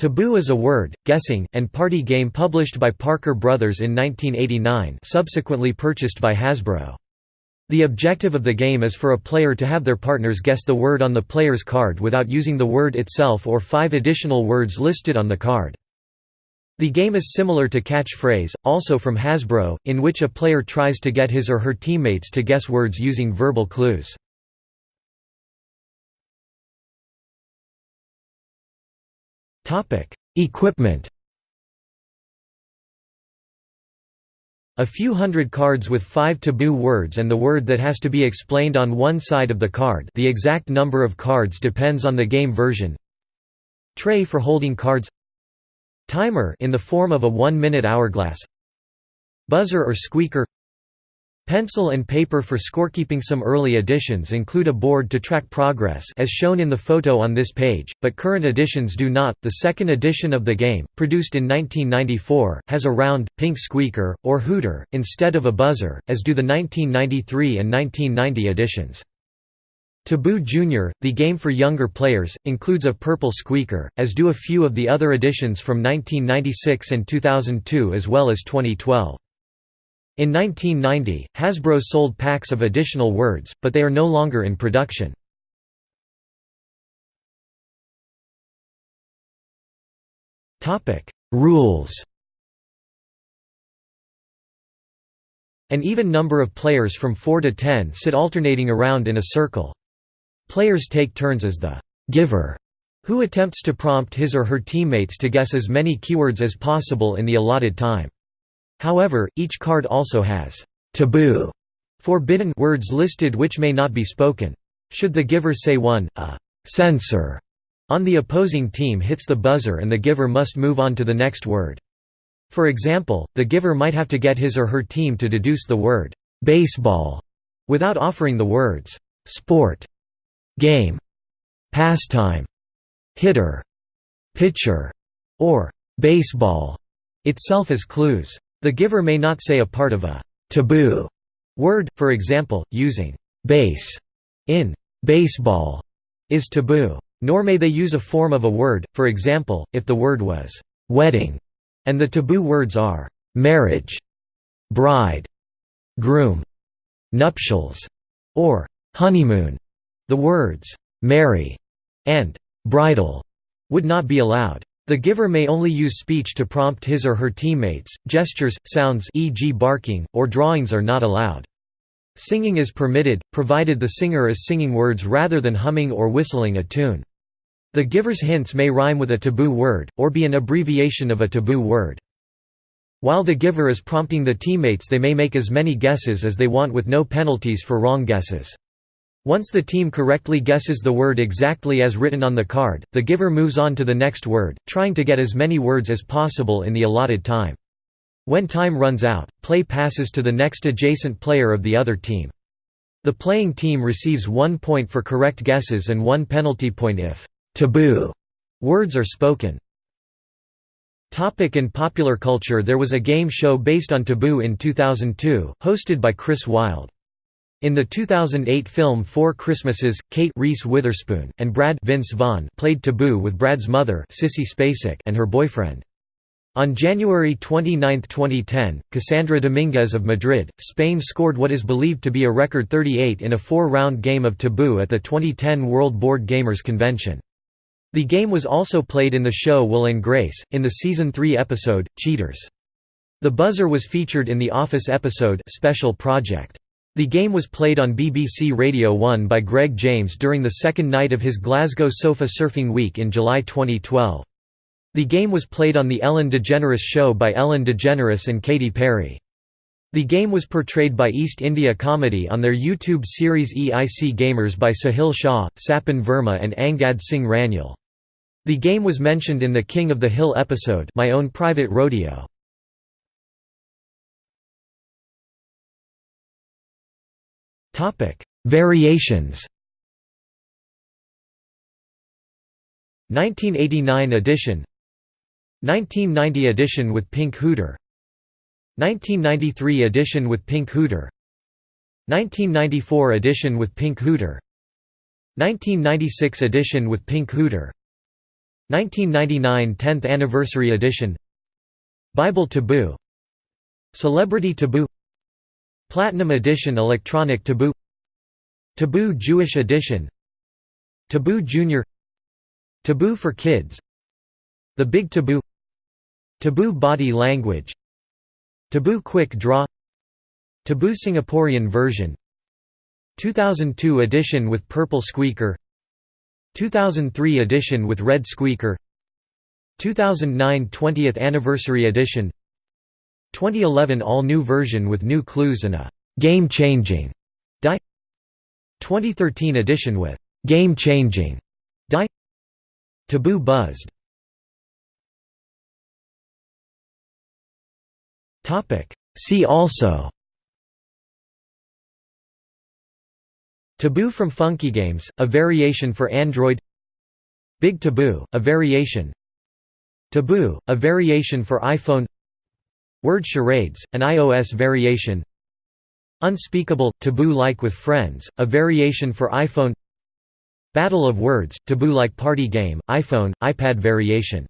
Taboo is a word, guessing, and party game published by Parker Brothers in 1989 subsequently purchased by Hasbro. The objective of the game is for a player to have their partners guess the word on the player's card without using the word itself or five additional words listed on the card. The game is similar to Catch-Phrase, also from Hasbro, in which a player tries to get his or her teammates to guess words using verbal clues. Equipment. A few hundred cards with five taboo words and the word that has to be explained on one side of the card. The exact number of cards depends on the game version. Tray for holding cards. Timer in the form of a one-minute hourglass. Buzzer or squeaker Pencil and paper for scorekeeping Some early editions include a board to track progress as shown in the photo on this page, but current editions do not. The second edition of the game, produced in 1994, has a round, pink squeaker, or hooter, instead of a buzzer, as do the 1993 and 1990 editions. Taboo Jr., the game for younger players, includes a purple squeaker, as do a few of the other editions from 1996 and 2002 as well as 2012. In 1990, Hasbro sold packs of additional words, but they are no longer in production. Rules An even number of players from 4 to 10 sit alternating around in a circle. Players take turns as the «giver», who attempts to prompt his or her teammates to guess as many keywords as possible in the allotted time. However, each card also has taboo forbidden words listed which may not be spoken. Should the giver say one, a censor on the opposing team hits the buzzer and the giver must move on to the next word. For example, the giver might have to get his or her team to deduce the word baseball without offering the words sport, game, pastime, hitter, pitcher, or baseball itself as clues. The giver may not say a part of a taboo word, for example, using base in baseball is taboo. Nor may they use a form of a word, for example, if the word was wedding, and the taboo words are marriage, bride, groom, nuptials, or honeymoon. The words marry and bridal would not be allowed. The giver may only use speech to prompt his or her teammates, gestures, sounds e.g. barking, or drawings are not allowed. Singing is permitted, provided the singer is singing words rather than humming or whistling a tune. The giver's hints may rhyme with a taboo word, or be an abbreviation of a taboo word. While the giver is prompting the teammates they may make as many guesses as they want with no penalties for wrong guesses. Once the team correctly guesses the word exactly as written on the card, the giver moves on to the next word, trying to get as many words as possible in the allotted time. When time runs out, play passes to the next adjacent player of the other team. The playing team receives one point for correct guesses and one penalty point if taboo words are spoken. Topic in popular culture There was a game show based on Taboo in 2002, hosted by Chris Wylde. In the 2008 film Four Christmases, Kate Reese Witherspoon and Brad Vince Vaughn played Taboo with Brad's mother Sissy Spacek and her boyfriend. On January 29, 2010, Cassandra Dominguez of Madrid, Spain scored what is believed to be a record 38 in a four-round game of Taboo at the 2010 World Board Gamers Convention. The game was also played in the show Will and Grace, in the Season 3 episode, Cheaters. The buzzer was featured in the Office episode Special Project. The game was played on BBC Radio 1 by Greg James during the second night of his Glasgow Sofa Surfing Week in July 2012. The game was played on The Ellen DeGeneres Show by Ellen DeGeneres and Katy Perry. The game was portrayed by East India Comedy on their YouTube series EIC Gamers by Sahil Shah, Sapan Verma and Angad Singh Ranyal. The game was mentioned in the King of the Hill episode My Own Private Rodeo. Topic: Variations. 1989 edition. 1990 edition with Pink Hooter. 1993 edition with Pink Hooter. 1994 edition with Pink Hooter. 1996 edition with Pink Hooter. 1999 10th Anniversary Edition. Bible Taboo. Celebrity Taboo Platinum Edition Electronic Taboo Taboo Jewish Edition Taboo Junior Taboo for Kids The Big Taboo Taboo Body Language Taboo Quick Draw Taboo Singaporean version 2002 edition with purple squeaker 2003 edition with red squeaker 2009 20th anniversary edition 2011 all-new version with new clues and a «game-changing» die. 2013 edition with «game-changing» die. Taboo buzzed. See also. Taboo from Funky Games, a variation for Android. Big Taboo, a variation. Taboo, a variation for iPhone Word Charades, an iOS variation Unspeakable, Taboo-like with Friends, a variation for iPhone Battle of Words, Taboo-like party game, iPhone, iPad variation